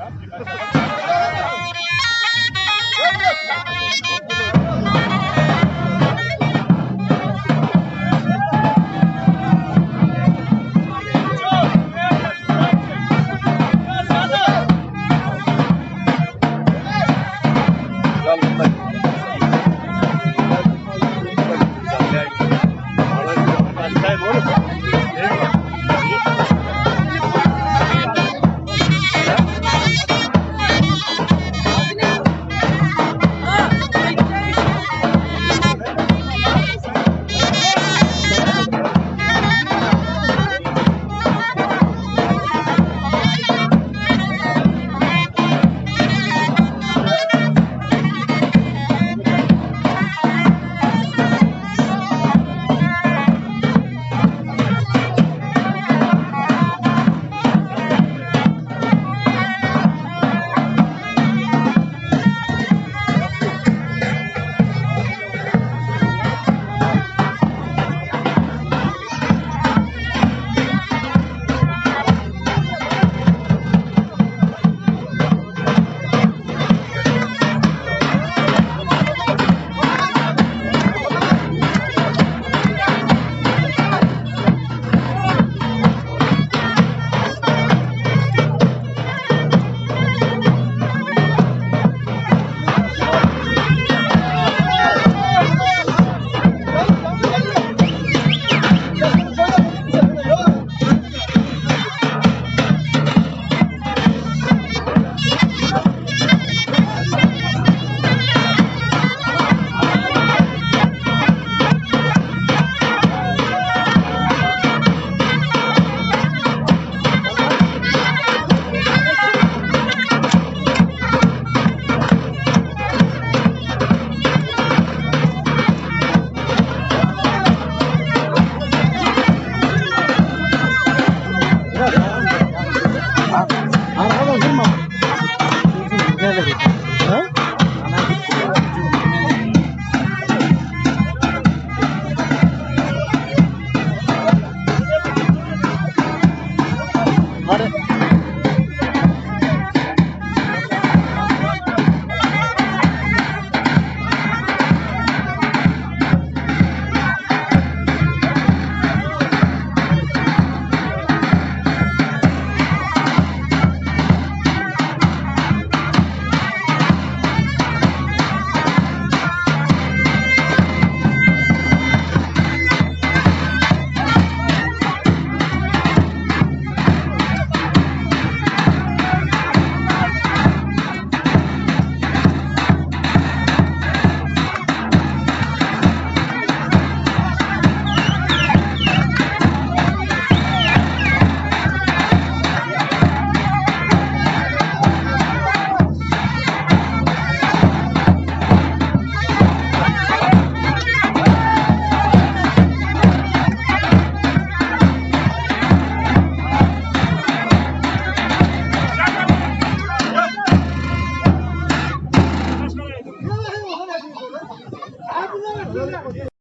Up, you.